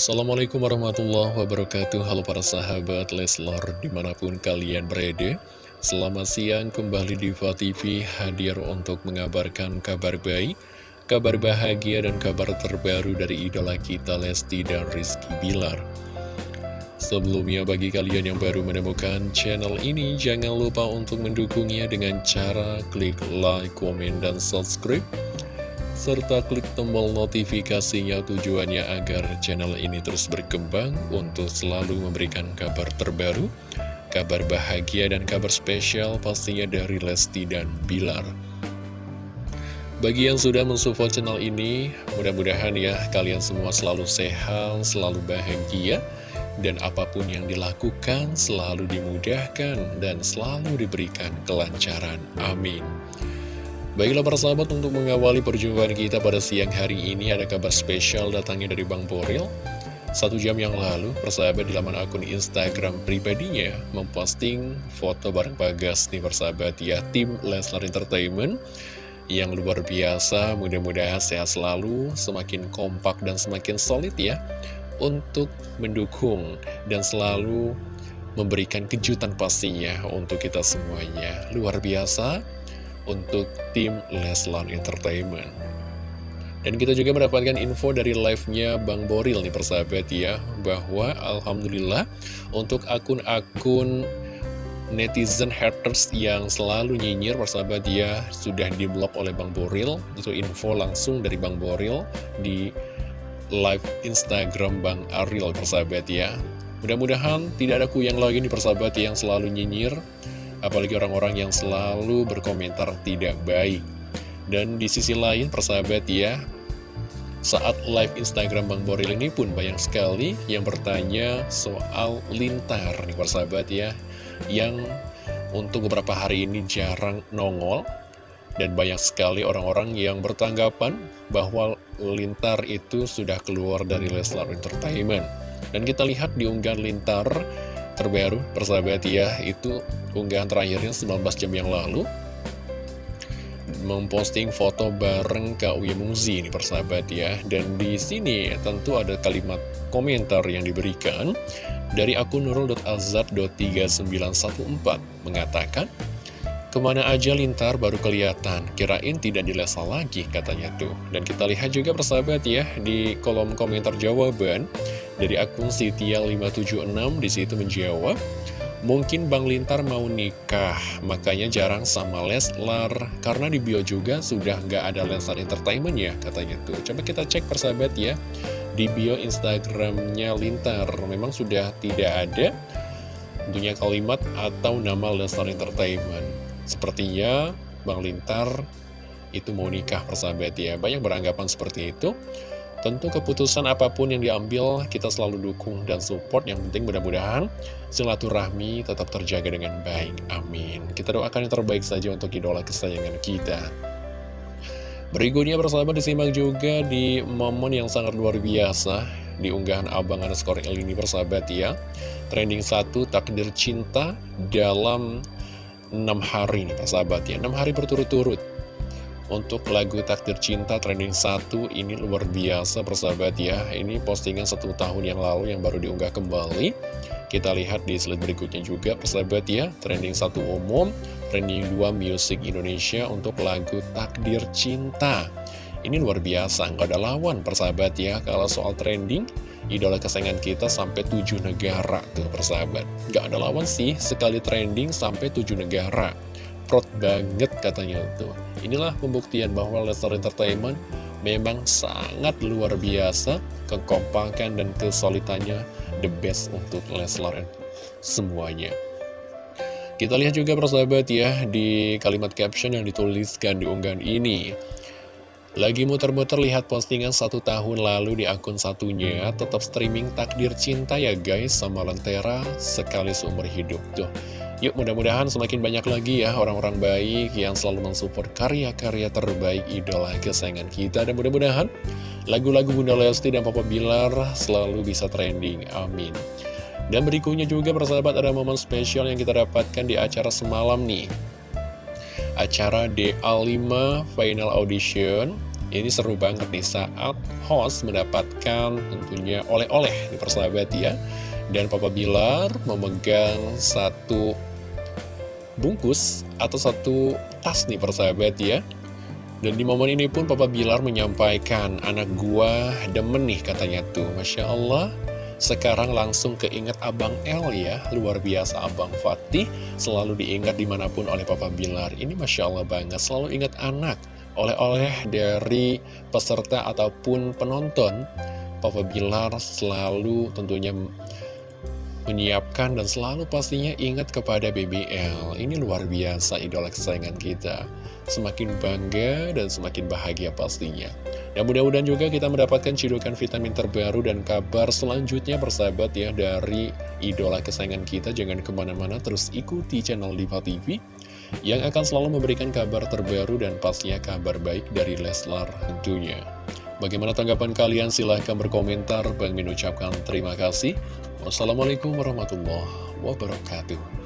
Assalamualaikum warahmatullahi wabarakatuh. Halo para sahabat Leslar di mana pun kalian berada. Selamat siang kembali di TV hadir untuk mengabarkan kabar baik Kabar bahagia dan kabar terbaru dari idola kita Lesti dan Rizky Bilar. Sebelumnya bagi kalian yang baru menemukan channel ini Jangan lupa untuk mendukungnya dengan cara klik like, komen, dan subscribe serta klik tombol notifikasinya tujuannya agar channel ini terus berkembang untuk selalu memberikan kabar terbaru, kabar bahagia dan kabar spesial pastinya dari Lesti dan Bilar. Bagi yang sudah mensupport channel ini, mudah-mudahan ya kalian semua selalu sehat, selalu bahagia, dan apa pun yang dilakukan selalu dimudahkan dan selalu diberikan kelancaran. Amin. Baiklah para sahabat untuk mengawali perjumpaan kita pada siang hari ini ada kabar spesial datangnya dari Bang Boril. Satu jam yang lalu persahabat di laman akun Instagram pribadinya memposting foto bareng Bagas nih persahabat. Ya tim Leslar Entertainment yang luar biasa mudah-mudahan sehat selalu semakin kompak dan semakin solid ya untuk mendukung dan selalu memberikan kejutan pastinya untuk kita semuanya. Luar biasa untuk tim Leslar Entertainment. Dan kita juga mendapatkan info dari live-nya Bang Boril nih persahabat ya, bahwa Alhamdulillah untuk akun-akun netizen haters yang selalu nyinyir persahabat ya sudah diblok oleh Bang Boril, itu info langsung dari Bang Boril di live Instagram Bang Ariel persahabat ya. Mudah-mudahan tidak ada kuyang lagi nih persahabat yang selalu nyinyir apalagi orang-orang yang selalu berkomentar tidak baik. Dan di sisi lain, persahabat ya, saat live Instagram Bang Boril ini pun banyak sekali yang bertanya soal lintar nih persahabat ya, yang untuk beberapa hari ini jarang nongol, dan banyak sekali orang-orang yang bertanggapan bahwa lintar itu sudah keluar dari Leslar Entertainment. Dan kita lihat di unggahan lintar terbaru persahabat ya itu unggahan terakhirnya 19 jam yang lalu. Memposting foto bareng Kak Uya Muzi ini persahabat ya dan di sini tentu ada kalimat komentar yang diberikan dari akun nurul.azad.3914 mengatakan Ke mana aja lintar baru kelihatan, kirain tidak dilesa lagi katanya tuh. Dan kita lihat juga persahabat ya, di kolom komentar jawaban dari akun Sitia576 di situ menjawab, Mungkin Bang Lintar mau nikah, makanya jarang sama Leslar. Karena di bio juga sudah nggak ada Leslar Entertainment ya, katanya tuh. Coba kita cek persahabat ya, di bio Instagramnya Lintar. Memang sudah tidak ada tentunya kalimat atau nama Leslar Entertainment. Sepertinya Bang Lintar itu mau nikah persahabat ya Banyak beranggapan seperti itu Tentu keputusan apa pun yang diambil kita selalu dukung dan support. Yang penting mudah-mudahan silaturahmi tetap terjaga dengan baik. Amin. Kita doakan yang terbaik saja untuk idola kesayangan kita. Berikutnya persahabat disimak juga di momen yang sangat luar biasa Di unggahan Abang underscore ini persahabat ya. Trending satu takdir cinta dalam 6 hari nih persahabat ya. 6 hari berturut-turut untuk lagu Takdir Cinta trending 1 ini luar biasa persahabat ya. Ini postingan satu tahun yang lalu yang baru diunggah kembali. Kita lihat di slide berikutnya juga persahabat ya. Trending 1 umum, trending 2 musik Indonesia untuk lagu Takdir Cinta. Ini luar biasa, nggak ada lawan persahabat ya. Kalau soal trending idola kesayangan kita sampai 7 negara tuh persahabat. Gak ada lawan sih sekali trending sampai 7 negara Prot banget katanya tuh Inilah pembuktian bahwa Lestar Entertainment memang sangat luar biasa Kekompakan dan kesulitannya the best untuk Leslar semuanya. Kita lihat juga persahabat ya di kalimat caption yang dituliskan di unggahan ini. Lagi muter-muter lihat postingan satu tahun lalu di akun satunya Tetap streaming takdir cinta ya guys sama Lentera sekali seumur hidup Tuh Yuk mudah-mudahan semakin banyak lagi ya orang-orang baik yang selalu mensupport karya-karya terbaik idola kesayangan kita. Dan mudah-mudahan lagu-lagu Bunda Lesti dan Papa Bilar selalu bisa trending, amin. Dan berikutnya juga persahabat ada momen spesial yang kita dapatkan di acara semalam nih. Acara DA5 Final Audition. Ini seru banget nih saat host mendapatkan tentunya oleh-oleh di persahabat ya. Dan Papa Bilar memegang satu bungkus atau satu tas nih persahabat ya dan di momen ini pun Papa Bilar menyampaikan, anak gua demen nih katanya tuh. Masya Allah, sekarang langsung keinget Abang L ya. Luar biasa Abang Fatih, selalu diingat di mana pun oleh Papa Bilar. Ini Masya Allah banget, selalu ingat anak. Oleh-oleh dari peserta ataupun penonton, Papa Bilar selalu tentunya menyiapkan dan selalu pastinya ingat kepada BBL. Ini luar biasa idola kesayangan kita. Semakin bangga dan semakin bahagia pastinya. Dan mudah-mudahan juga kita mendapatkan cidukan vitamin terbaru dan kabar selanjutnya bersahabat ya dari idola kesayangan kita. Jangan ke mana-mana terus ikuti channel Diva TV yang akan selalu memberikan kabar terbaru dan pastinya kabar baik dari Leslar tentunya. Bagaimana tanggapan kalian? Silahkan berkomentar. Bang Min ucapkan terima kasih. Wassalamualaikum warahmatullahi wabarakatuh.